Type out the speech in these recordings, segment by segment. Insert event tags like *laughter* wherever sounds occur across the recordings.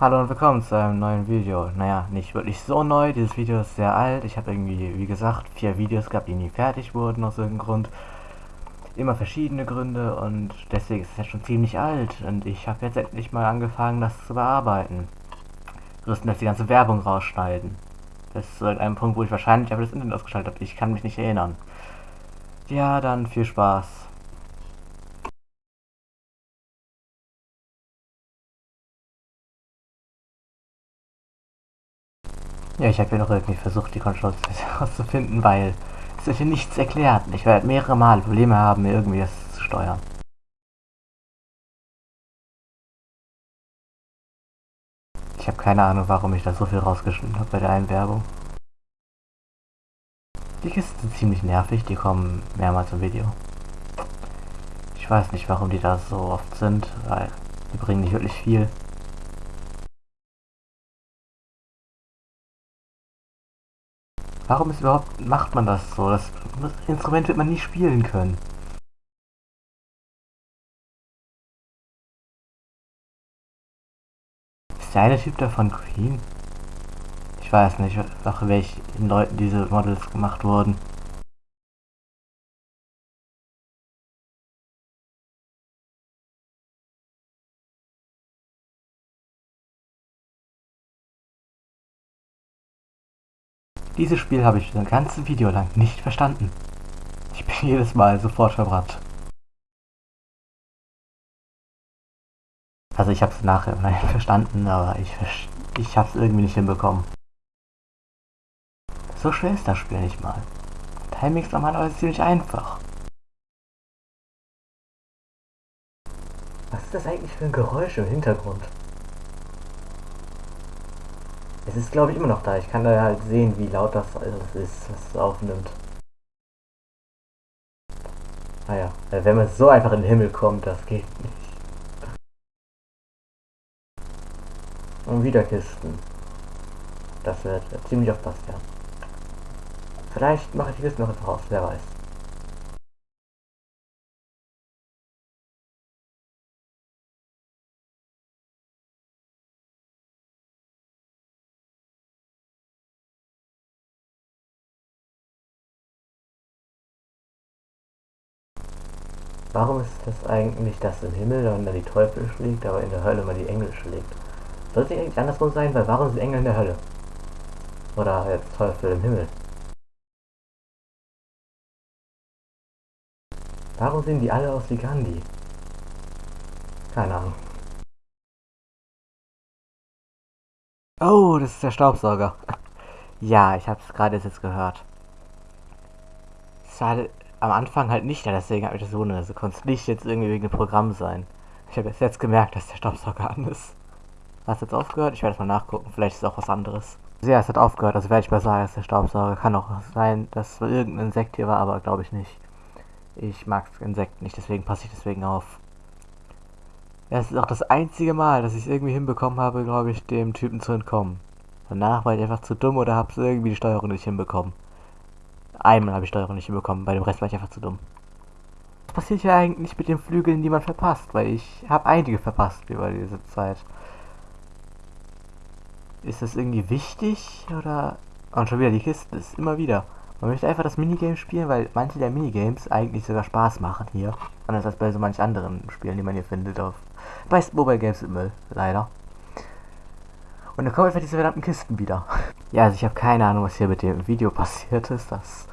Hallo und willkommen zu einem neuen Video. Naja, nicht wirklich so neu, dieses Video ist sehr alt. Ich habe irgendwie, wie gesagt, vier Videos gehabt, die nie fertig wurden aus irgendeinem Grund. Immer verschiedene Gründe und deswegen ist es ja schon ziemlich alt. Und ich habe jetzt endlich mal angefangen, das zu bearbeiten. Größtenteils die ganze Werbung rausschneiden. Das ist halt ein Punkt, wo ich wahrscheinlich einfach das Internet ausgeschaltet habe. Ich kann mich nicht erinnern. Ja, dann viel Spaß. Ja, ich habe ja noch irgendwie versucht, die Controls *laughs* herauszufinden, weil es wird hier nichts erklärt. Ich werde mehrere Mal Probleme haben, mir irgendwie das zu steuern. Ich habe keine Ahnung, warum ich da so viel rausgeschnitten habe bei der Einwerbung. Die Kisten sind ziemlich nervig, die kommen mehrmals im Video. Ich weiß nicht, warum die da so oft sind, weil die bringen nicht wirklich viel. Warum ist überhaupt, macht man das so? Das Instrument wird man nie spielen können. Ist der eine Typ da von Queen? Ich weiß nicht, nach welchen Leuten diese Models gemacht wurden. Dieses Spiel habe ich ein ganzes Video lang nicht verstanden. Ich bin *laughs* jedes Mal sofort verbrannt. Also ich habe es nachher verstanden, aber ich, ich habe es irgendwie nicht hinbekommen. So schwer ist das Spiel nicht mal. Timing ist normalerweise ziemlich einfach. Was ist das eigentlich für ein Geräusch im Hintergrund? Es ist glaube ich immer noch da. Ich kann da halt sehen, wie laut das alles ist, was es aufnimmt. Naja, ah wenn man so einfach in den Himmel kommt, das geht nicht. Und wieder Kisten. Das wird ziemlich oft passieren. Vielleicht mache ich Kisten noch einfach aus, wer weiß. Warum ist das eigentlich, dass im Himmel man die Teufel schlägt, aber in der Hölle man die Engel schlägt? Sollte eigentlich andersrum sein, weil warum sind Engel in der Hölle? Oder jetzt Teufel im Himmel? Warum sehen die alle aus wie Gandhi? Keine Ahnung. Oh, das ist der Staubsauger. *laughs* Ja, ich habe es gerade jetzt gehört. War am Anfang halt nicht, deswegen habe ich das wundert. Also konnte es nicht jetzt irgendwie wegen dem Programm sein. Ich habe jetzt gemerkt, dass der Staubsauger an ist. Hast jetzt aufgehört? Ich werde es mal nachgucken. Vielleicht ist es auch was anderes. Ja, es hat aufgehört. Also werde ich mal sagen, dass der Staubsauger kann auch sein, dass irgendein Insekt hier war, aber glaube ich nicht. Ich mag Insekten nicht, deswegen passe ich deswegen auf. Ja, es ist auch das einzige Mal, dass ich es irgendwie hinbekommen habe, glaube ich, dem Typen zu entkommen. Danach war ich einfach zu dumm oder habe es irgendwie die Steuerung nicht hinbekommen. Einmal habe ich Steuerung nicht hinbekommen, bei dem Rest war ich einfach zu dumm. Was passiert hier eigentlich mit den Flügeln, die man verpasst? Weil ich habe einige verpasst über diese Zeit. Ist das irgendwie wichtig? Oder... Und schon wieder die Kiste, ist immer wieder. Man möchte einfach das Minigame spielen, weil manche der Minigames eigentlich sogar Spaß machen hier. Anders als bei so manch anderen Spielen, die man hier findet auf... Bei Mobile Games im Müll, leider. Und dann kommen einfach diese verdammten Kisten wieder. *laughs* Ja, also ich habe keine Ahnung, was hier mit dem Video *laughs* passiert ist, dass,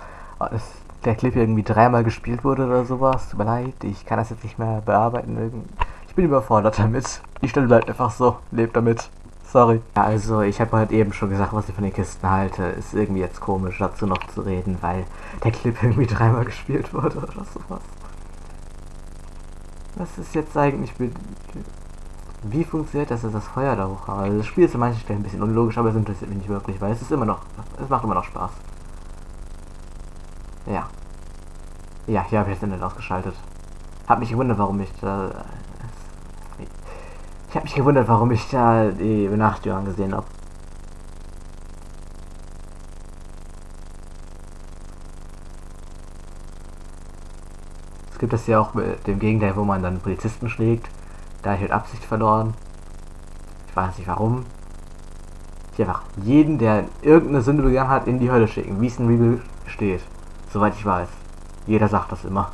der Clip irgendwie dreimal gespielt wurde oder sowas. Tut mir leid, ich kann das jetzt nicht mehr bearbeiten. Ich bin überfordert damit. Die Stelle bleibt einfach so. Lebt damit. Sorry. Ja, also ich habe halt eben schon gesagt, was ich von den Kisten halte. Ist irgendwie jetzt komisch, dazu noch zu reden, weil der Clip *laughs* irgendwie dreimal gespielt wurde oder sowas. Was ist jetzt eigentlich mit... Wie funktioniert das, dass das Feuer da hochhaut? Also das Spiel ist an manchen Stellen ein bisschen unlogisch, aber es interessiert mich nicht wirklich, weil es ist immer noch, es macht immer noch Spaß. Ja. Ja, hier habe ich das Internet ausgeschaltet. Hab mich gewundert, warum ich da... Ich habe mich gewundert, warum ich da die Benachrichtigung gesehen habe. Es gibt das ja auch mit dem Gegenteil, wo man dann Polizisten schlägt. Da ich halt Absicht verloren. Ich weiß nicht warum. Ich einfach jeden, der irgendeine Sünde begangen hat, in die Hölle schicken, wie es in Bibel steht. Soweit ich weiß. Jeder sagt das immer.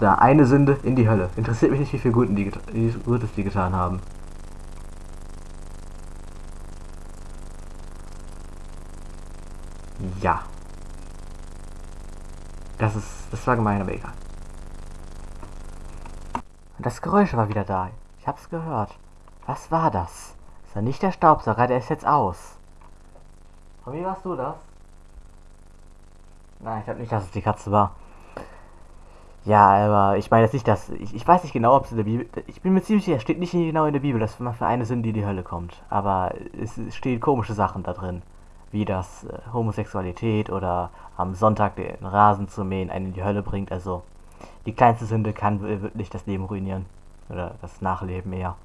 Da, eine Sünde in die Hölle. Interessiert mich nicht, wie viel Guten die, wie Gutes die getan haben. Ja. Das ist. Das war gemein, aber egal. Das Geräusch war wieder da. Ich hab's gehört. Was war das? Das war nicht der Staubsauger, der ist jetzt aus. Und wie warst du das? Nein, ich glaube nicht, dass es die Katze war. Ja, aber ich meine jetzt nicht, dass. Ich, ich weiß nicht genau, ob es in der Bibel. Ich bin mir ziemlich sicher, steht nicht genau in der Bibel, dass man für eine Sünde in die Hölle kommt. Aber es, es stehen komische Sachen da drin. Wie das äh, Homosexualität oder am Sonntag den Rasen zu mähen einen in die Hölle bringt. Also die kleinste Sünde kann wirklich das Leben ruinieren. Oder das Nachleben eher.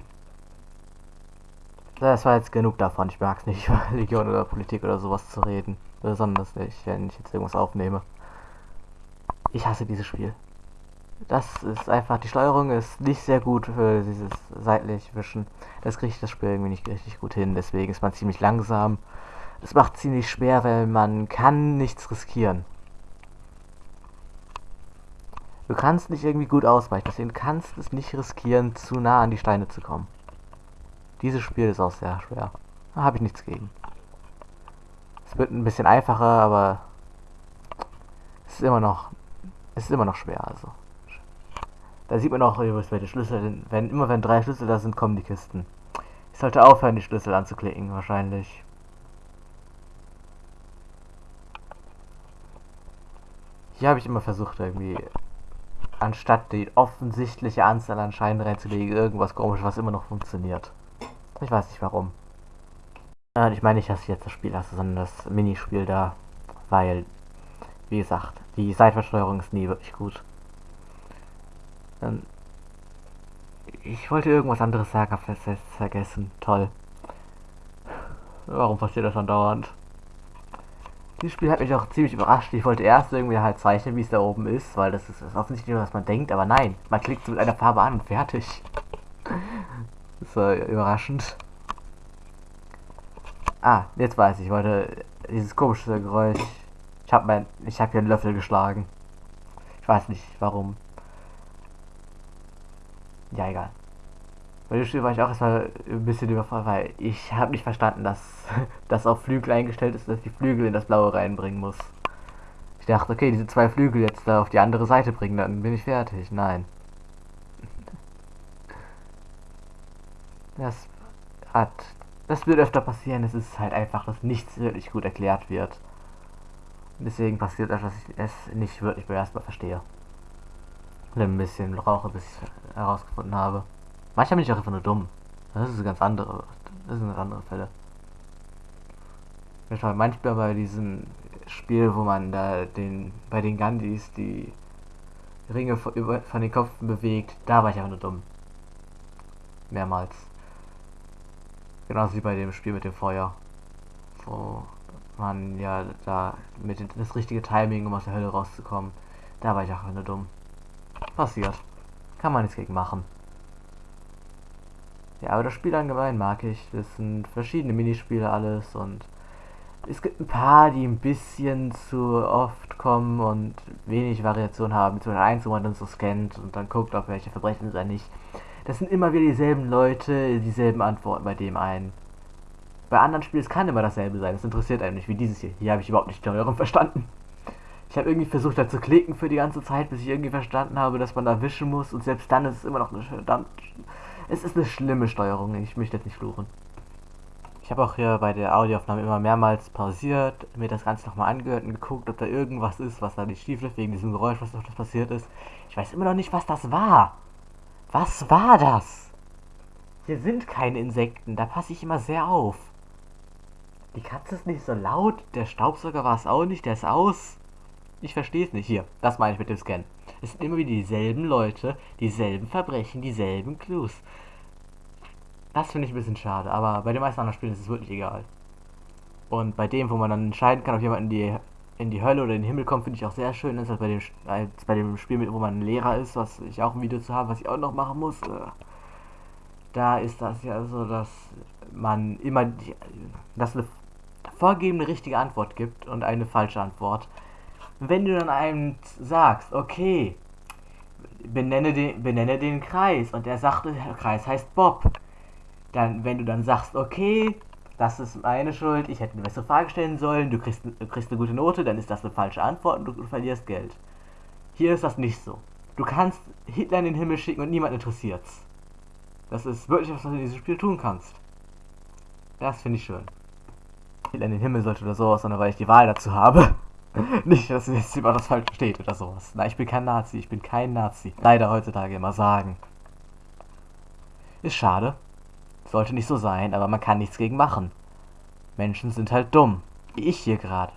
Das war jetzt genug davon. Ich mag es nicht, *laughs* über Religion oder Politik oder sowas zu reden. Besonders nicht, wenn ich jetzt irgendwas aufnehme. Ich hasse dieses Spiel. Das ist einfach, die Steuerung ist nicht sehr gut für dieses seitlich Wischen. Das kriegt das Spiel irgendwie nicht richtig gut hin, deswegen ist man ziemlich langsam. Es macht ziemlich schwer, weil man kann nichts riskieren. Du kannst nicht irgendwie gut ausweichen, deswegen kannst es nicht riskieren, zu nah an die Steine zu kommen. Dieses Spiel ist auch sehr schwer. Da habe ich nichts gegen. Es wird ein bisschen einfacher, aber es ist immer noch, es ist immer noch schwer, also. Da sieht man auch welche Schlüssel, wenn, immer wenn drei Schlüssel da sind, kommen die Kisten. Ich sollte aufhören, die Schlüssel anzuklicken, wahrscheinlich. Hier habe ich immer versucht, irgendwie, anstatt die offensichtliche Anzahl an Scheinen reinzulegen, irgendwas komisches, was immer noch funktioniert. Ich weiß nicht warum. Äh, ich meine nicht, dass ich jetzt das Spiel hasse, sondern das Minispiel da. Weil, wie gesagt, die Seitversteuerung ist nie wirklich gut. Ähm, ich wollte irgendwas anderes sagen, hab es vergessen. Toll. Warum passiert das andauernd? Dieses Spiel hat mich auch ziemlich überrascht. Ich wollte erst irgendwie halt zeichnen, wie es da oben ist, weil das ist, offensichtlich nur, was man denkt, aber nein, man klickt mit einer Farbe an und fertig. Das war überraschend. Ah, jetzt weiß ich, ich wollte dieses komische Geräusch. Ich habe mein, ich habe hier einen Löffel geschlagen. Ich weiß nicht warum. Ja, egal. Bei dem Spiel war ich auch erstmal ein bisschen überfordert, weil ich habe nicht verstanden, dass *laughs* das auf Flügel eingestellt ist, dass die Flügel in das Blaue reinbringen muss. Ich dachte, okay, diese zwei Flügel jetzt da auf die andere Seite bringen, dann bin ich fertig. Nein. Das hat. Das wird öfter passieren. Es ist halt einfach, dass nichts wirklich gut erklärt wird. Deswegen passiert das, dass ich es nicht wirklich beim ersten Mal verstehe. Und ein bisschen brauche, bis ich herausgefunden habe. Manchmal bin ich auch einfach nur dumm. Das ist ganz andere. Das sind andere Fälle. Manchmal bei diesem Spiel, wo man da den bei den Gandhis die Ringe von, den Köpfen bewegt, da war ich einfach nur dumm. Mehrmals. Genauso wie bei dem Spiel mit dem Feuer. Wo man ja da mit dem, das richtige Timing, um aus der Hölle rauszukommen. Da war ich auch nur dumm. Passiert. Kann man nichts gegen machen. Ja, aber das Spiel allgemein mag ich. Das sind verschiedene Minispiele alles und es gibt ein paar, die ein bisschen zu oft kommen und wenig Variation haben. Beispiel eins, wo man dann so scannt und dann guckt, ob welche Verbrechen sind oder nicht. Das sind immer wieder dieselben Leute, dieselben Antworten bei dem einen. Bei anderen Spielen, es kann immer dasselbe sein. Das interessiert einen nicht, wie dieses hier. Hier habe ich überhaupt nicht die Steuerung verstanden. Ich habe irgendwie versucht, da zu klicken für die ganze Zeit, bis ich irgendwie verstanden habe, dass man da wischen muss. Und selbst dann ist es immer noch eine verdammt... Es ist eine schlimme Steuerung. Ich möchte jetzt nicht fluchen. Ich habe auch hier bei der Audioaufnahme immer mehrmals pausiert, mir das Ganze nochmal angehört und geguckt, ob da irgendwas ist, was da nicht schief läuft, wegen diesem Geräusch, was noch passiert ist. Ich weiß immer noch nicht, was das war. Was war das? Hier sind keine Insekten, da passe ich immer sehr auf. Die Katze ist nicht so laut, der Staubsauger war es auch nicht, der ist aus. Ich verstehe es nicht. Hier, das meine ich mit dem Scan. Es sind immer wieder dieselben Leute, dieselben Verbrechen, dieselben Clues. Das finde ich ein bisschen schade, aber bei den meisten anderen Spielen ist es wirklich egal. Und bei dem, wo man dann entscheiden kann, ob jemand in die, in die Hölle oder in den Himmel kommt, finde ich auch sehr schön. Ist halt bei dem, als bei dem Spiel, wo man ein Lehrer ist, was ich auch ein Video zu habe, was ich auch noch machen muss. Äh, da ist das ja so, dass man immer die, dass eine vorgegebene richtige Antwort gibt und eine falsche Antwort. Wenn du dann einem sagst, okay, benenne den, benenne den Kreis und er sagt, der Kreis heißt Bob, dann, wenn du dann sagst, okay, das ist meine Schuld, ich hätte eine bessere Frage stellen sollen, du kriegst, du kriegst eine gute Note, dann ist das eine falsche Antwort und du, du verlierst Geld. Hier ist das nicht so. Du kannst Hitler in den Himmel schicken und niemand interessiert's. Das ist wirklich was, was du in diesem Spiel tun kannst. Das finde ich schön. Hitler in den Himmel sollte oder sowas, sondern weil ich die Wahl dazu habe. *laughs* Nicht, dass jetzt jemand das falsch versteht oder sowas. Nein, ich bin kein Nazi, ich bin kein Nazi. Leider heutzutage immer sagen. Ist schade. Sollte nicht so sein, aber man kann nichts gegen machen. Menschen sind halt dumm. Wie ich hier gerade.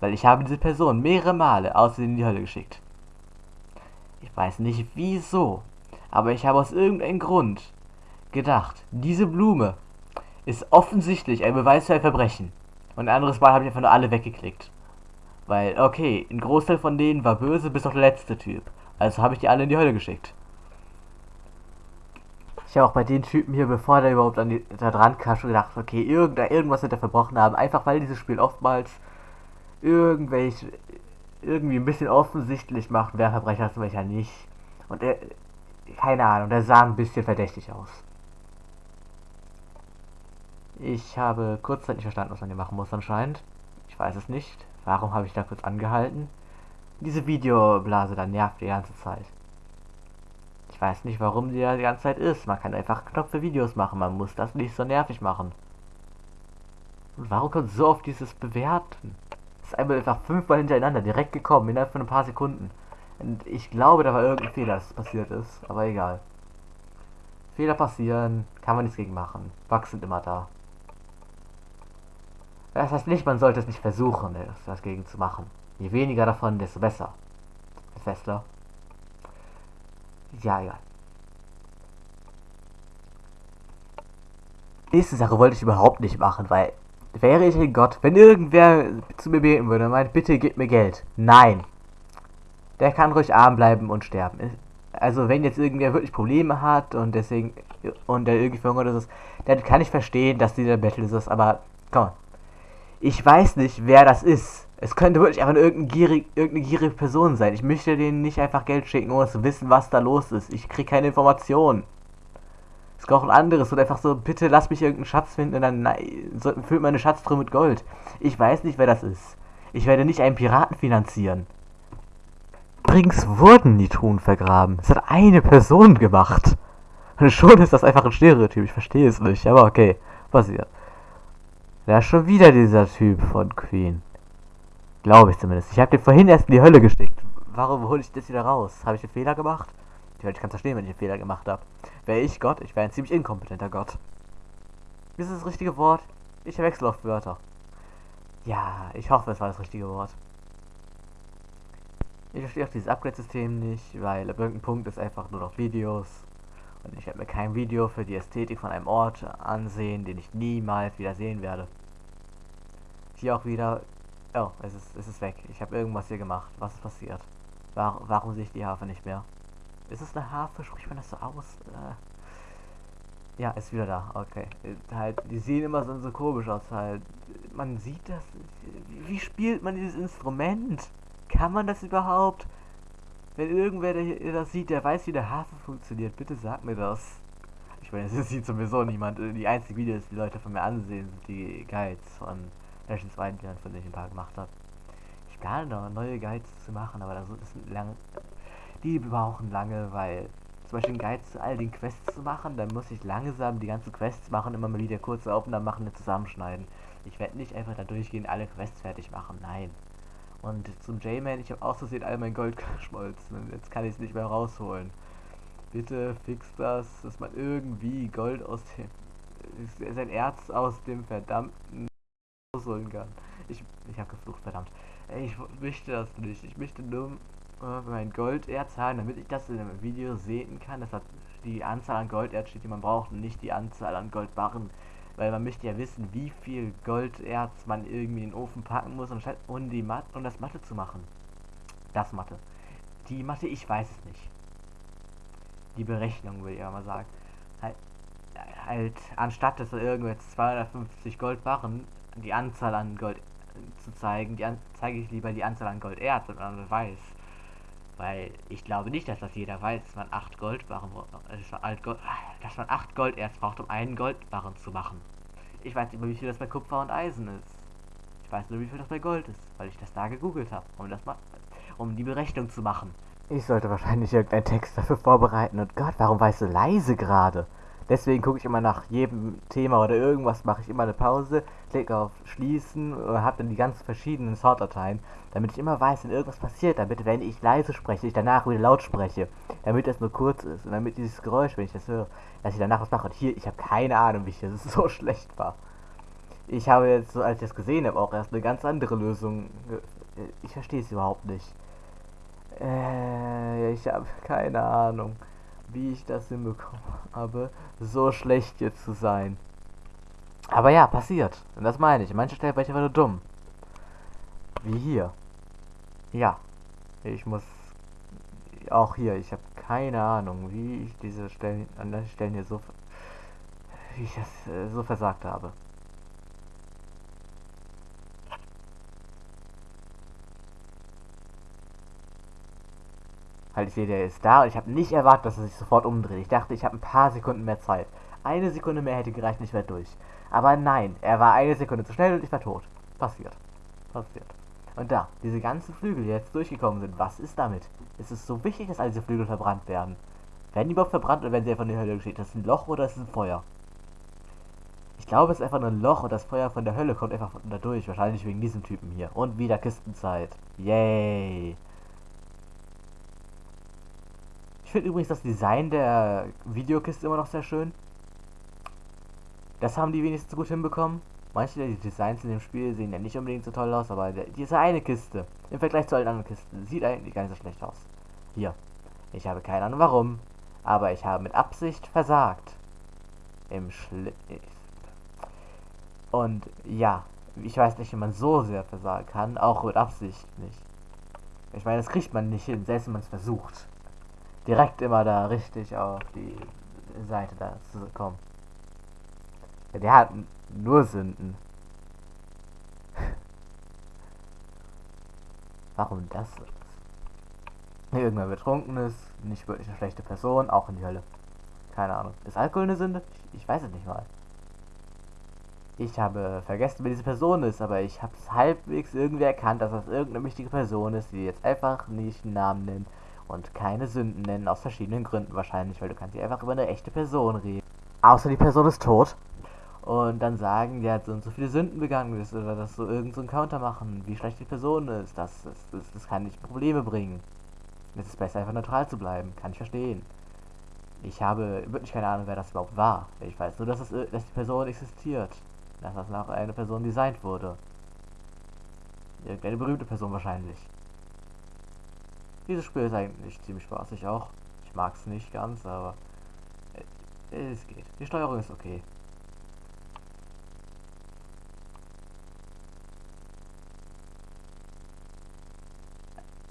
Weil ich habe diese Person mehrere Male außerdem in die Hölle geschickt. Ich weiß nicht wieso, aber ich habe aus irgendeinem Grund gedacht, diese Blume ist offensichtlich ein Beweis für ein Verbrechen. Und ein anderes Mal habe ich einfach nur alle weggeklickt. Weil, okay, ein Großteil von denen war böse, bis auf der letzte Typ. Also habe ich die alle in die Hölle geschickt. Ich habe auch bei den Typen hier, bevor der überhaupt an die, da dran kam, schon gedacht, okay, irgend, irgendwas wird er verbrochen haben. Einfach weil dieses Spiel oftmals irgendwelche, irgendwie ein bisschen offensichtlich macht, wer Verbrecher ist und welcher nicht. Und er, keine Ahnung, der sah ein bisschen verdächtig aus. Ich habe kurzzeitig verstanden, was man hier machen muss anscheinend. Ich weiß es nicht. Warum habe ich da kurz angehalten? Diese Videoblase da nervt die ganze Zeit. Ich weiß nicht, warum die da die ganze Zeit ist. Man kann einfach Knopf für Videos machen. Man muss das nicht so nervig machen. Und warum kommt so oft dieses Bewerten? Das ist einmal einfach fünfmal hintereinander direkt gekommen, innerhalb von ein paar Sekunden. Und ich glaube, da war irgendein Fehler, das passiert ist. Aber egal. Fehler passieren, kann man nichts gegen machen. Bugs sind immer da. Das heißt nicht, man sollte es nicht versuchen, etwas dagegen zu machen. Je weniger davon, desto besser. Festler. Ja, ja. Nächste Sache wollte ich überhaupt nicht machen, weil wäre ich ein Gott, wenn irgendwer zu mir beten würde und meint, bitte gib mir Geld. Nein. Der kann ruhig arm bleiben und sterben. Also wenn jetzt irgendwer wirklich Probleme hat und deswegen und der irgendwie verhungert ist, dann kann ich verstehen, dass dieser Battle ist, aber komm, ich weiß nicht, wer das ist. Es könnte wirklich einfach irgendeine gierig, irgendeine gierige Person sein. Ich möchte denen nicht einfach Geld schicken, ohne zu wissen, was da los ist. Ich kriege keine Informationen. Es gibt auch ein anderes und einfach so, bitte lass mich irgendeinen Schatz finden und dann so, füllt meine Schatztruhe mit Gold. Ich weiß nicht, wer das ist. Ich werde nicht einen Piraten finanzieren. Übrigens wurden die Truhen vergraben. Es hat eine Person gemacht. Und schon ist das einfach ein Stereotyp. Ich verstehe es nicht, aber okay. Passiert. Ist schon wieder dieser Typ von Queen. Glaube ich zumindest. Ich habe den vorhin erst in die Hölle geschickt. Warum hole ich das wieder raus? Habe ich einen Fehler gemacht? Ich kann es verstehen, wenn ich einen Fehler gemacht habe. Wäre ich Gott, ich wäre ein ziemlich inkompetenter Gott. Ist das das richtige Wort? Ich wechsle oft Wörter. Ja, ich hoffe, es war das richtige Wort. Ich verstehe auch dieses Upgrade-System nicht, weil ab irgendeinem Punkt ist einfach nur noch Videos und ich werde mir kein Video für die Ästhetik von einem Ort ansehen, den ich niemals wieder sehen werde. Hier auch wieder... Oh, es ist, es ist weg. Ich habe irgendwas hier gemacht. Was ist passiert? War, warum sehe ich die Harfe nicht mehr? Ist es eine Harfe? Spricht man das so aus? Äh ja, ist wieder da. Okay. Halt, die sehen immer so, so komisch aus. Halt, man sieht das. Wie spielt man dieses Instrument? Kann man das überhaupt? Wenn irgendwer der das sieht, der weiß, wie der Hafen funktioniert, bitte sag mir das. Ich meine, *laughs* es sieht sowieso niemand. Die einzigen Videos, die Leute von mir ansehen, sind die Guides von Legends 2, die von denen ich ein paar gemacht habe. Ich plane noch neue Guides zu machen, aber das sind lang. Die brauchen lange, weil zum Beispiel einen Guide zu all den Quests zu machen, dann muss ich langsam die ganzen Quests machen, immer mal wieder kurze Aufnahmen machen und zusammenschneiden. Ich werde nicht einfach da durchgehen, alle Quests fertig machen. Nein. Und zum J-Man, ich habe aus all mein Gold geschmolzen jetzt kann ich es nicht mehr rausholen. Bitte fix das, dass man irgendwie Gold aus dem... sein Erz aus dem verdammten rausholen kann. Ich, ich habe geflucht, verdammt. Ich möchte das nicht. Ich möchte nur äh, mein Golderz haben, damit ich das in einem Video sehen kann. Das hat die Anzahl an Golderz steht, die man braucht und nicht die Anzahl an Goldbarren, weil man möchte ja wissen, wie viel Golderz man irgendwie in den Ofen packen muss, um, um, die Mat um das Mathe zu machen. Das Mathe. Die Mathe, ich weiß es nicht. Die Berechnung, würde ich mal sagen. Halt, halt, anstatt dass irgendwelche 250 Goldbarren die Anzahl an Gold zu zeigen, die an, zeige ich lieber die Anzahl an Golderz und man weiß. Weil ich glaube nicht, dass das jeder weiß, dass man 8 Goldbarren, dass man 8 Golderz braucht, um einen Goldbarren zu machen. Ich weiß nicht mehr, wie viel das bei Kupfer und Eisen ist. Ich weiß nur, wie viel das bei Gold ist, weil ich das da gegoogelt habe, um das mal, um die Berechnung zu machen. Ich sollte wahrscheinlich irgendeinen Text dafür vorbereiten. Und Gott, warum weißt du leise gerade? Deswegen gucke ich immer nach jedem Thema oder irgendwas, mache ich immer eine Pause, klicke auf Schließen und habe dann die ganz verschiedenen Sortdateien, damit ich immer weiß, wenn irgendwas passiert, damit, wenn ich leise spreche, ich danach wieder laut spreche, damit das nur kurz ist und damit dieses Geräusch, wenn ich das höre, dass ich danach was mache. Und hier, ich habe keine Ahnung, wie ich das *laughs* so schlecht war. Ich habe jetzt, als ich das gesehen habe, auch erst eine ganz andere Lösung. Ich verstehe es überhaupt nicht. Äh, ich habe keine Ahnung wie ich das hinbekommen habe, so schlecht jetzt zu sein. Aber ja, passiert. Und das meine ich. Manche Stellen war ich einfach nur dumm. Wie hier. Ja. Ich muss auch hier, ich habe keine Ahnung, wie ich diese Stellen an den Stellen hier so wie ich das äh, so versagt habe. Halt, ich sehe, der ist da und ich habe nicht erwartet, dass er sich sofort umdreht. Ich dachte, ich habe ein paar Sekunden mehr Zeit. Eine Sekunde mehr hätte gereicht, ich wäre durch. Aber nein, er war eine Sekunde zu schnell und ich war tot. Passiert. Passiert. Und da, diese ganzen Flügel, die jetzt durchgekommen sind, was ist damit? Ist es so wichtig, dass all diese Flügel verbrannt werden? Werden die überhaupt verbrannt oder werden sie einfach in die Hölle geschickt? Das ist ein Loch oder ist es ein Feuer? Ich glaube, es ist einfach nur ein Loch und das Feuer von der Hölle kommt einfach da durch. Wahrscheinlich wegen diesem Typen hier. Und wieder Kistenzeit. Yay. Ich finde übrigens das Design der Videokiste immer noch sehr schön. Das haben die wenigstens gut hinbekommen. Manche der Designs in dem Spiel sehen ja nicht unbedingt so toll aus, aber diese eine Kiste im Vergleich zu allen anderen Kisten sieht eigentlich gar nicht so schlecht aus. Hier. Ich habe keine Ahnung warum, aber ich habe mit Absicht versagt. Im Schli... Und ja, ich weiß nicht, wie man so sehr versagen kann, auch mit Absicht nicht. Ich meine, das kriegt man nicht hin, selbst wenn man es versucht direkt immer da richtig auf die Seite da zu kommen. Ja, der hat nur Sünden. *laughs* Warum das? Irgendwer betrunken ist, nicht wirklich eine schlechte Person, auch in die Hölle. Keine Ahnung. Ist Alkohol eine Sünde? Ich, ich weiß es nicht mal. Ich habe vergessen, wer diese Person ist, aber ich habe es halbwegs irgendwie erkannt, dass das irgendeine wichtige Person ist, die jetzt einfach nicht einen Namen nennt und keine Sünden nennen, aus verschiedenen Gründen wahrscheinlich, weil du kannst hier einfach über eine echte Person reden. Außer die Person ist tot. Und dann sagen, die hat so und so viele Sünden begangen ist oder dass so irgend so ein Counter machen, wie schlecht die Person ist. Das, das, das, das kann nicht Probleme bringen. Es ist besser, einfach neutral zu bleiben. Kann ich verstehen. Ich habe wirklich keine Ahnung, wer das überhaupt war. Ich weiß nur, dass, es, dass die Person existiert. Dass das nach einer Person designt wurde. Irgendeine berühmte Person wahrscheinlich. Dieses Spiel ist eigentlich ziemlich spaßig auch. Ich mag es nicht ganz, aber es geht. Die Steuerung ist okay.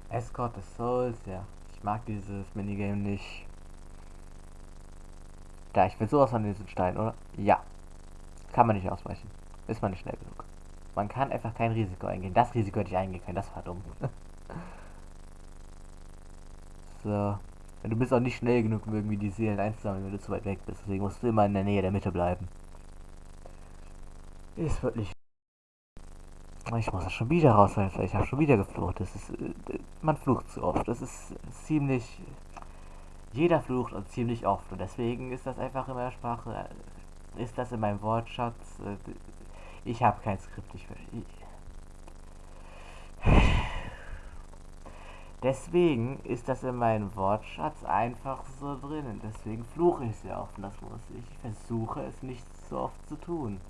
Escort des Souls, ja. Ich mag dieses Minigame nicht. Da, ich will sowas von diesen Stein, oder? Ja. Kann man nicht ausweichen. Ist man nicht schnell genug. Man kann einfach kein Risiko eingehen. Das Risiko hätte ich eingehen können, das war dumm. *laughs* So. Du bist auch nicht schnell genug, um irgendwie die Seelen einzusammeln, wenn du zu weit weg bist. Deswegen musst du immer in der Nähe der Mitte bleiben. Ist wirklich. Ich muss das schon wieder raushelfen. Ich habe schon wieder geflucht. Das ist. Äh, man flucht zu oft. Das ist ziemlich. Jeder flucht und ziemlich oft. Und deswegen ist das einfach in meiner Sprache. Ist das in meinem Wortschatz. Äh, ich habe kein Skript. Ich, ich Deswegen ist das in meinem Wortschatz einfach so drin. Und deswegen fluche ich sehr oft. Und das muss ich. Ich versuche es nicht so oft zu tun.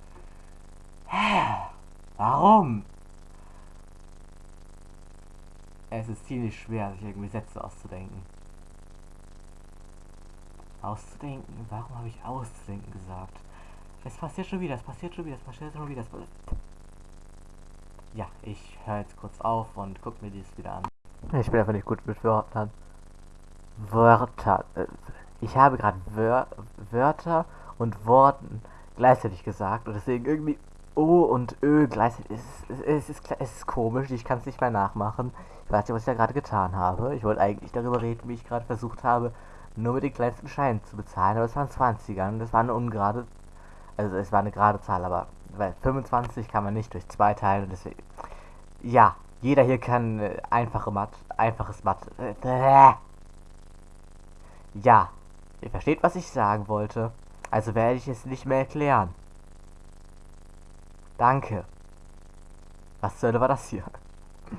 Hä? Warum? Es ist ziemlich schwer, sich irgendwie Sätze auszudenken. Auszudenken? Warum habe ich auszudenken gesagt? Es passiert schon wieder, es passiert schon wieder, es passiert schon wieder. Ja, ich höre jetzt kurz auf und gucke mir dies wieder an. Ich bin einfach nicht gut mit Wörtern. Wörter. Äh, ich habe gerade Wör Wörter und Worten gleichzeitig gesagt und deswegen irgendwie O und Ö gleichzeitig. Es ist, es ist, es ist komisch, ich kann es nicht mehr nachmachen. Ich weiß nicht, was ich da gerade getan habe. Ich wollte eigentlich darüber reden, wie ich gerade versucht habe, nur mit den kleinsten Scheinen zu bezahlen, aber es waren 20er und das war eine ungerade, also es war eine gerade Zahl, aber weil 25 kann man nicht durch zwei teilen und deswegen, ja, jeder hier kann äh, einfache Mathe, einfaches Mathe, äh, ja, ihr versteht, was ich sagen wollte, also werde ich es nicht mehr erklären. Danke. Was zur Hölle war das hier? *laughs*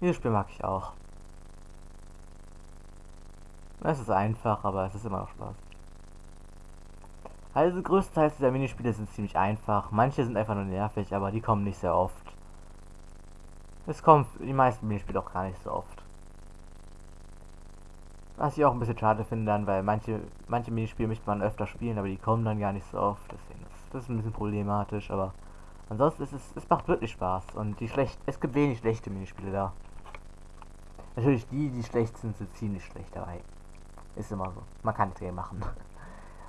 Dieses Spiel mag ich auch. Es ist einfach, aber es ist immer noch Spaß. Also größtenteils dieser Minispiele sind ziemlich einfach. Manche sind einfach nur nervig, aber die kommen nicht sehr oft. Es kommen die meisten Minispiele auch gar nicht so oft. Was ich auch ein bisschen schade finde dann, weil manche, manche Minispiele möchte man öfter spielen, aber die kommen dann gar nicht so oft. Deswegen ist das ein bisschen problematisch, aber ansonsten ist es, es macht wirklich Spaß. Und die schlecht, es gibt wenig schlechte Minispiele da. Natürlich die, die schlecht sind, sind ziemlich schlecht dabei. Ist immer so. Man kann nichts machen.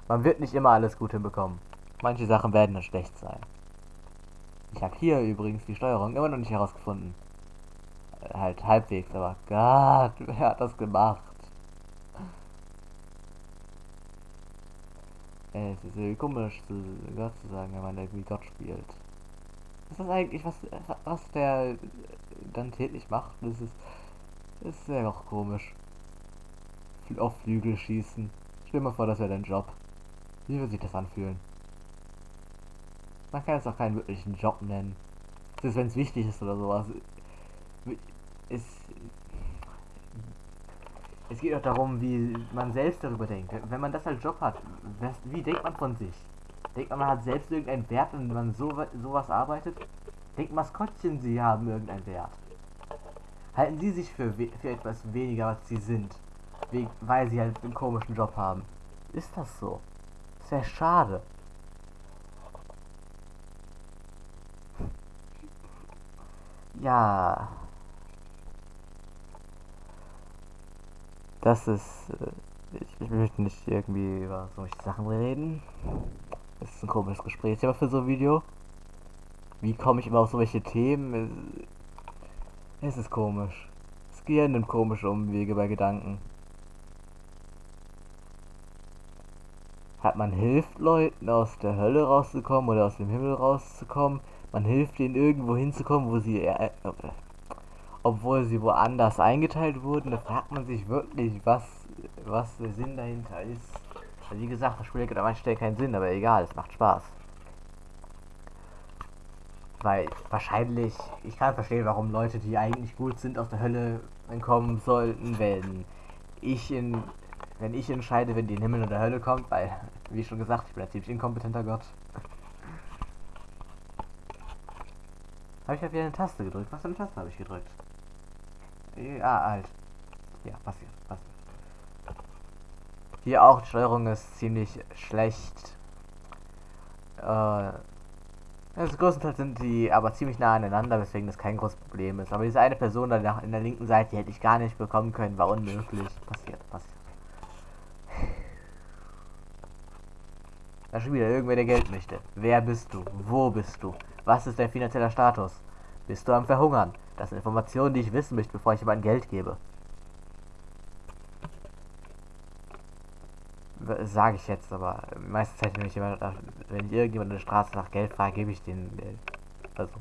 Man wird nicht immer alles gut hinbekommen. Manche Sachen werden dann schlecht sein. Ich habe hier übrigens die Steuerung immer noch nicht herausgefunden. Äh, halt halbwegs, aber Gott, *laughs* wer hat das gemacht? Es ist irgendwie komisch, zu Gott zu sagen, wenn man irgendwie Gott spielt. Ist das eigentlich, was, was der dann täglich macht? Das ist, das ist ja auch komisch. Auf Flügel schießen. Stell dir mal vor, das wäre dein Job. Wie würde sich das anfühlen? Man kann es auch keinen wirklichen Job nennen. Ist, wenn es wichtig ist oder sowas. Es, es geht auch darum, wie man selbst darüber denkt. Wenn man das als Job hat, wie denkt man von sich? Denkt man, man hat selbst irgendeinen Wert, wenn man so sowas arbeitet? Denkt Maskottchen, sie haben irgendeinen Wert? Halten sie sich für, für etwas weniger, als sie sind? Weil sie halt einen komischen Job haben. Ist das so? Sehr schade. Ja. Das ist. Äh, ich, ich, möchte nicht irgendwie über solche Sachen reden. Das ist ein komisches Gespräch aber für so ein Video. Wie komme ich immer auf solche Themen? Es ist komisch. Das Gehirn nimmt komische Umwege bei Gedanken. Hat man hilft Leuten aus der Hölle rauszukommen oder aus dem Himmel rauszukommen. Man hilft ihnen irgendwo hinzukommen, wo sie äh, äh, obwohl sie woanders eingeteilt wurden. Da fragt man sich wirklich, was was der Sinn dahinter ist. Also wie gesagt, das Spiel gibt an manchen Stellen keinen Sinn, aber egal, es macht Spaß. Weil wahrscheinlich, ich kann verstehen, warum Leute, die eigentlich gut sind, aus der Hölle entkommen sollten, wenn ich in wenn ich entscheide, wenn die in Himmel oder Hölle kommt, weil, wie schon gesagt, ich bin ein ziemlich inkompetenter Gott. Habe ich ja wieder eine Taste gedrückt? Was für eine Taste habe ich gedrückt? Ja, halt. Ja, passiert, passiert. Hier auch, die Steuerung ist ziemlich schlecht. Äh, also größtenteils sind die aber ziemlich nah aneinander, weswegen das kein großes Problem ist. Aber diese eine Person da in der linken Seite, die hätte ich gar nicht bekommen können, war unmöglich. Passiert, passiert. Da schon wieder irgendwer, der Geld möchte. Wer bist du? Wo bist du? Was ist dein finanzieller Status? Bist du am Verhungern? Das sind Informationen, die ich wissen möchte, bevor ich jemandem Geld gebe. Sage ich jetzt, aber meistens Zeit, wenn ich, jemand, wenn ich irgendjemand in der Straße nach Geld frage, gebe ich den Geld. Also.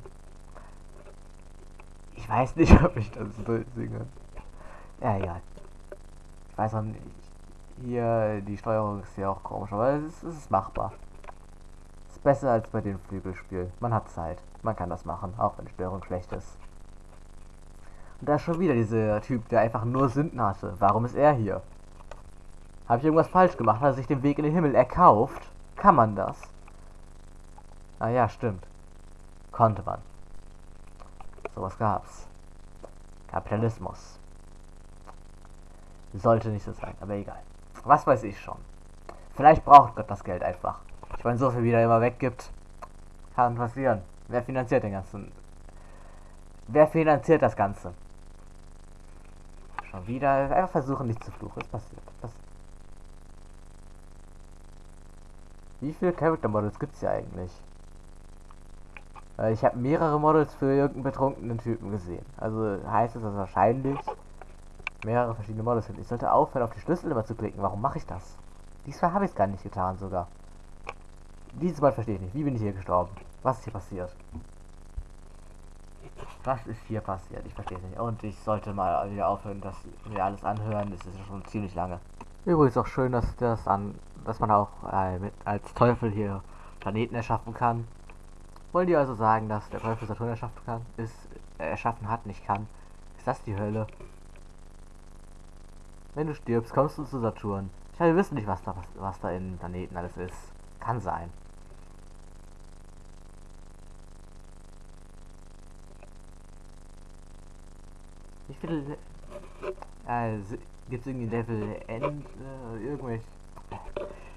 Ich weiß nicht, *laughs* ob ich das durchsinge. Ja, egal. Ich weiß auch nicht. Hier, die Steuerung ist ja auch komisch, aber es ist, es ist machbar. Es ist besser als bei dem Flügelspiel. Man hat Zeit. Man kann das machen, auch wenn die Steuerung schlecht ist. Und da ist schon wieder dieser Typ, der einfach nur Sünden hatte. Warum ist er hier? Habe ich irgendwas falsch gemacht? Hat er sich den Weg in den Himmel erkauft? Kann man das? Ah ja, stimmt. Konnte man. Sowas gab's. Kapitalismus. Sollte nicht so sein, aber egal. Was weiß ich schon. Vielleicht braucht Gott das Geld einfach. Ich meine, so viel wie er immer weggibt, kann passieren. Wer finanziert den ganzen? Wer finanziert das Ganze? Schon wieder. Einfach versuchen nicht zu fluchen. Es passiert. Das Wie viele Character Models gibt's hier eigentlich? Ich habe mehrere Models für irgendeinen betrunkenen Typen gesehen. Also heißt es, dass wahrscheinlich mehrere verschiedene Models sind. Ich sollte aufhören, auf die Schlüssel immer zu klicken. Warum mache ich das? Diesmal habe ich es gar nicht getan sogar. Dieses Mal verstehe ich nicht. Wie bin ich hier gestorben? Was ist hier passiert? Was ist hier passiert? Ich verstehe es nicht. Und ich sollte mal wieder aufhören, dass wir alles anhören. Das ist schon ziemlich lange. Übrigens auch schön, dass das an, dass man auch äh, mit, als Teufel hier Planeten erschaffen kann. Wollen die also sagen, dass der Teufel Saturn erschaffen kann? Ist erschaffen hat, nicht kann? Ist das die Hölle? Wenn du stirbst, kommst du zu Saturn. Ich wir wissen nicht, was da, was, was da in Planeten alles ist. Kann sein. Wie viele... Äh, Gibt es irgendwie Level End? Äh, irgendwelche...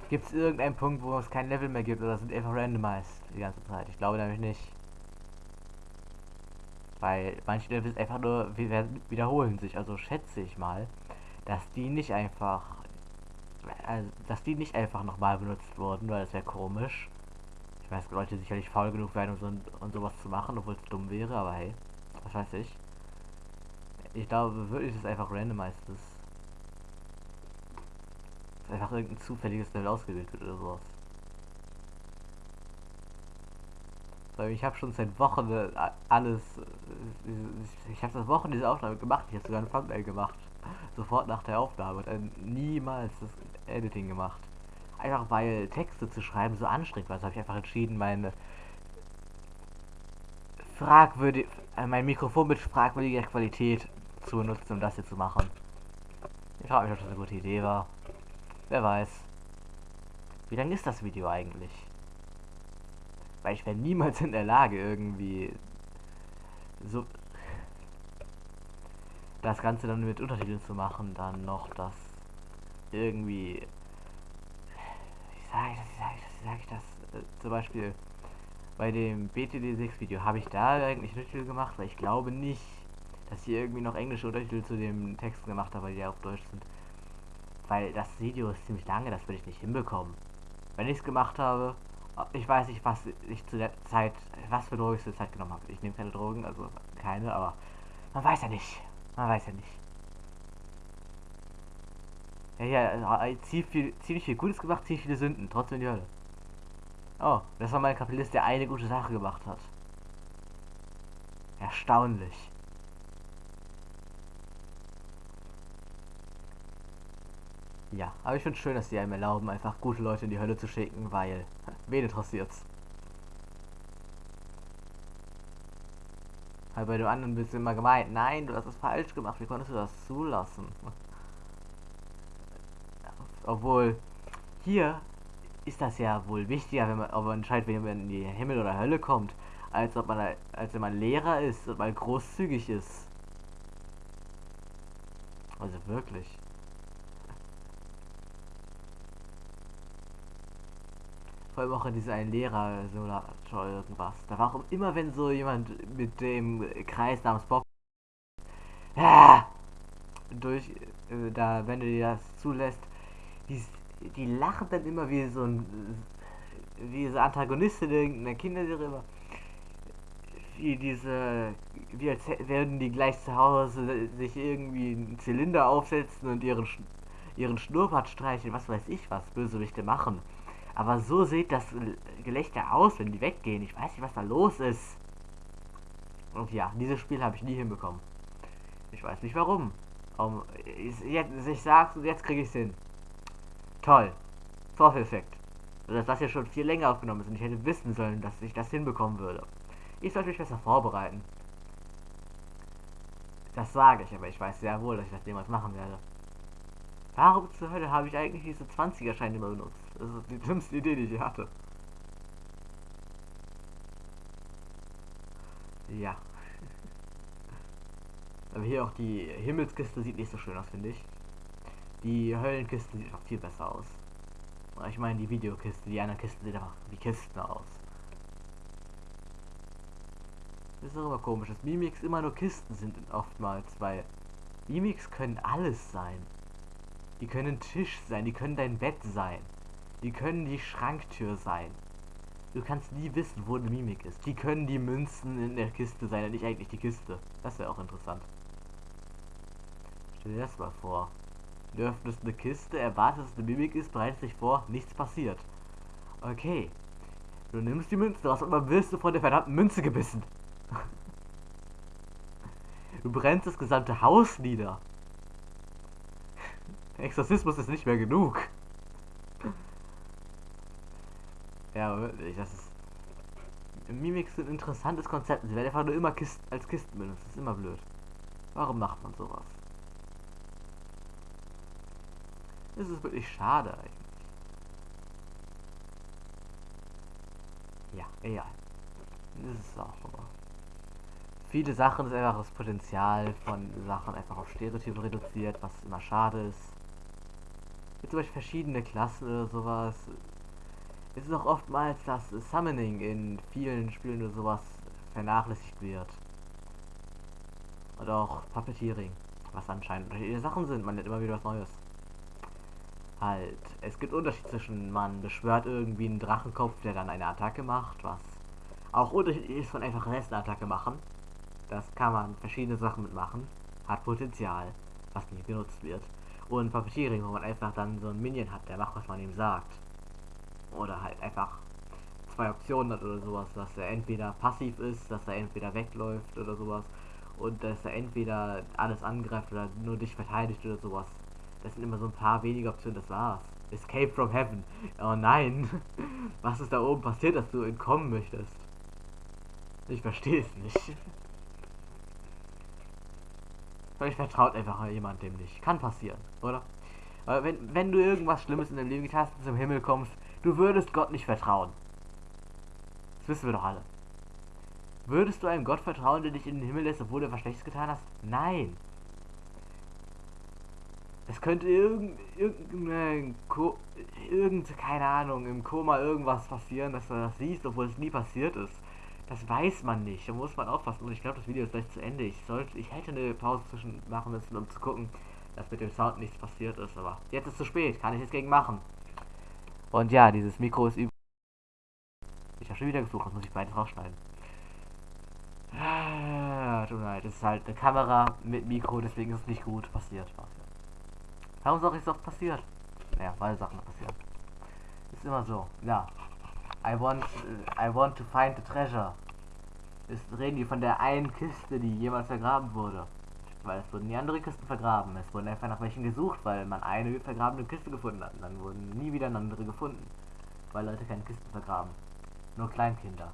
Gibt es irgendeinen Punkt, wo es kein Level mehr gibt oder sind einfach randomized die ganze Zeit? Ich glaube nämlich nicht. Weil manche Levels einfach nur wiederholen sich. Also schätze ich mal, dass die nicht einfach also, dass die nicht einfach nochmal benutzt wurden, weil das wäre komisch. Ich weiß, Leute sicherlich faul genug werden, um, so, um sowas zu machen, obwohl es dumm wäre, aber hey, was weiß ich. Ich glaube wirklich, dass einfach randomized ist. Dass einfach irgendein zufälliges Level ausgewählt wird oder sowas. Ich habe schon seit Wochen äh, alles. Äh, ich habe seit Wochen diese Aufnahme gemacht. Ich habe sogar ein Thumbnail gemacht. Sofort nach der Aufnahme. Und dann niemals das Editing gemacht. Einfach weil Texte zu schreiben so anstrengend war. Also habe ich einfach entschieden, meine fragwürdig, äh, mein Mikrofon mit fragwürdiger Qualität zu benutzen, um das hier zu machen. Ich frage mich, ob das eine gute Idee war. Wer weiß. Wie lang ist das Video eigentlich? Weil ich wäre niemals in der Lage, irgendwie so das Ganze dann mit Untertiteln zu machen, dann noch das irgendwie. Wie sage ich das? Wie sage ich das? Wie sage ich das? Äh, zum Beispiel bei dem BTD6-Video habe ich da eigentlich Untertitel gemacht, weil ich glaube nicht, dass ich irgendwie noch englische Untertitel zu dem Text gemacht habe, weil die auf Deutsch sind. Weil das Video ist ziemlich lange, das würde ich nicht hinbekommen. Wenn ich es gemacht habe, ich weiß nicht, was ich zu der Zeit, was für Drogen ich zur Zeit genommen habe. Ich nehme keine Drogen, also keine, aber man weiß ja nicht. Man weiß ja nicht. Ja, ja, äh, ziemlich viel, ziemlich viel Gutes gemacht, ziemlich viele Sünden, trotzdem die Hölle. Oh, das war mein Kapitalist, der eine gute Sache gemacht hat. Erstaunlich. Ja, aber ich finde schön, dass sie einem erlauben, einfach gute Leute in die Hölle zu schicken, weil, *laughs* wen interessiert's? Halt bei dem anderen bist du immer gemeint, nein, du hast es falsch gemacht, wie konntest du das zulassen? Obwohl, hier ist das ja wohl wichtiger, wenn man, ob man entscheidet, wenn man in die Himmel oder Hölle kommt, als ob man, als wenn man Lehrer ist und mal großzügig ist. Also wirklich. Vor allem auch in dieser ein Lehrer so irgendwas. Da war auch immer, wenn so jemand mit dem Kreis namens Bob ja, durch äh, da, wenn du dir das zulässt, die, die lachen dann immer wie so ein wie so Antagonistin irgendeiner Kinderserie wie diese wie als werden die gleich zu Hause sich irgendwie einen Zylinder aufsetzen und ihren ihren Schnurrbart streicheln, was weiß ich was Bösewichte machen. Aber so sieht das Gelächter aus, wenn die weggehen. Ich weiß nicht, was da los ist. Und ja, dieses Spiel habe ich nie hinbekommen. Ich weiß nicht warum. Um, ich, jetzt, ich sag's und jetzt kriege ich es hin. Toll. Vorführeffekt. Also, dass das ja schon viel länger aufgenommen ist und ich hätte wissen sollen, dass ich das hinbekommen würde. Ich sollte mich besser vorbereiten. Das sage ich, aber ich weiß sehr wohl, dass ich das jemals machen werde. Warum zur Hölle habe ich eigentlich diese 20er-Scheine immer benutzt? Das ist die dümmste Idee, die ich hatte. Ja. Aber hier auch die Himmelskiste sieht nicht so schön aus, finde ich. Die Höllenkiste sieht auch viel besser aus. Ich meine die Videokiste, die anderen Kisten sehen einfach wie Kisten aus. Das ist auch immer komisch, dass Mimics immer nur Kisten sind oftmals, weil Mimics können alles sein. Die können Tisch sein, die können dein Bett sein. Die können die Schranktür sein. Du kannst nie wissen, wo eine Mimik ist. Die können die Münzen in der Kiste sein und nicht eigentlich die Kiste. Das wäre auch interessant. Stell dir das mal vor. Du öffnest eine Kiste, erwartest, dass eine Mimik ist, bereitest dich vor, nichts passiert. Okay. Du nimmst die Münzen raus und dann wirst du von der verdammten Münze gebissen. Du brennst das gesamte Haus nieder. Exorzismus ist nicht mehr genug. Ja, wirklich, das ist. Mimik ist ein interessantes Konzept. Sie werden einfach nur immer Kisten, als Kisten benutzt. Das ist immer blöd. Warum macht man sowas? Das ist wirklich schade eigentlich. Ja, egal. Das ist auch immer. Viele Sachen ist einfach das Potenzial von Sachen einfach auf Stereotypen reduziert, was immer schade ist. Mit zum Beispiel verschiedene Klassen oder sowas. Es ist auch oftmals, dass Summoning in vielen Spielen oder sowas vernachlässigt wird. Und auch Puppeteering, was anscheinend unterschiedliche Sachen sind. Man lernt immer wieder was Neues. Halt, es gibt Unterschied zwischen, man beschwört irgendwie einen Drachenkopf, der dann eine Attacke macht, was auch unterschiedlich ist von einfach eine Attacke machen. Das kann man verschiedene Sachen mitmachen. Hat Potenzial, was nicht genutzt wird. Und Puppeteering, wo man einfach dann so einen Minion hat, der macht, was man ihm sagt. Oder halt einfach zwei Optionen hat oder sowas, dass er entweder passiv ist, dass er entweder wegläuft oder sowas. Und dass er entweder alles angreift oder nur dich verteidigt oder sowas. Das sind immer so ein paar wenige Optionen, das war's. Escape from Heaven. Oh nein. *laughs* Was ist da oben passiert, dass du entkommen möchtest? Ich verstehe es nicht. *laughs* Vielleicht vertraut einfach jemand dem nicht. Kann passieren, oder? Aber wenn, wenn du irgendwas Schlimmes in deinem Leben getan hast und zum Himmel kommst, du würdest Gott nicht vertrauen. Das wissen wir doch alle. Würdest du einem Gott vertrauen, der dich in den Himmel lässt, obwohl du was Schlechtes getan hast? Nein. Es könnte irgend, irgendeine, irgend, keine Ahnung, im Koma irgendwas passieren, dass du das siehst, obwohl es nie passiert ist. Das weiß man nicht, da muss man aufpassen. Und ich glaube, das Video ist gleich zu Ende. Ich sollte, ich hätte eine Pause zwischen machen müssen, um zu gucken, dass mit dem Sound nichts passiert ist. Aber jetzt ist es zu spät, kann ich nichts gegen machen. Und ja, dieses Mikro ist über. Ich habe schon wieder gesucht, das muss ich beides rausschneiden. Ah, tut mir leid, es ist halt eine Kamera mit Mikro, deswegen ist es nicht gut passiert. Warum sag ich, es oft passiert? Naja, weil Sachen passieren. Ist immer so. Ja. I want, I want to find the treasure. Ist, reden die von der einen Kiste, die jemals vergraben wurde. Weil es wurden nie andere Kisten vergraben. Es wurden einfach nach welchen gesucht, weil man eine vergrabene Kiste gefunden hat. Und dann wurden nie wieder andere gefunden. Weil Leute keine Kisten vergraben. Nur Kleinkinder.